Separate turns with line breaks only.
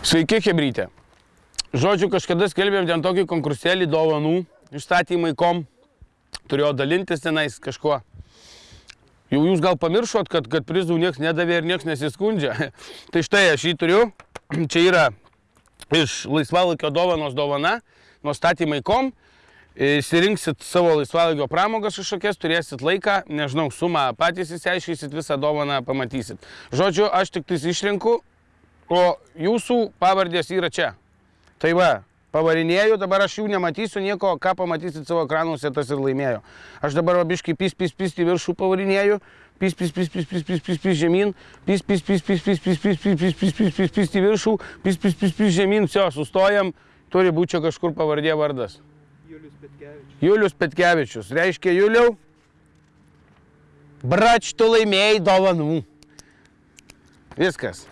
Sveiki, Hebrytė. Žodžiu, kažkada skelbėm ten tokį konkursėlį dovanų išstatymai kom. Turėjo dalintis tenais kažkuo. Jau jūs gal pamiršot, kad, kad prizų niekas nedavė ir niekas nesiskundžia. tai štai aš jį turiu. Čia yra iš laisvalaikio dovanos dovana, nuo statymai kom. Įsirinksit savo laisvalaikio pramogas kažkokias, turėsit laiką, nežinau, sumą, patys įsiaiškysit visą dovaną, pamatysit. Žodžiu, aš tik tais išrinku, o jūsų pavardės yra čia. Tai va, pavarinėjau, dabar aš jų nematysiu nieko, ką pamatysit savo ekranuose, tas ir laimėjo. Aš dabar biškai pis, pis, pis į viršų pavarinėjau, pis, pis, pis, pis, pis, pis, pis, pis žemyn, pis, pis, pis, pis, pis, pis, pis, pis, pis, pis, pis, pis, pis į viršų, pis, pis, pis, pis žemyn, jo, sustojam, turi būti čia kažkur pavardė vardas.
Julius Petkevičius.
Julius Petkevičius, reiškia Juliau, brač tu laimėjai dovanų. Viskas.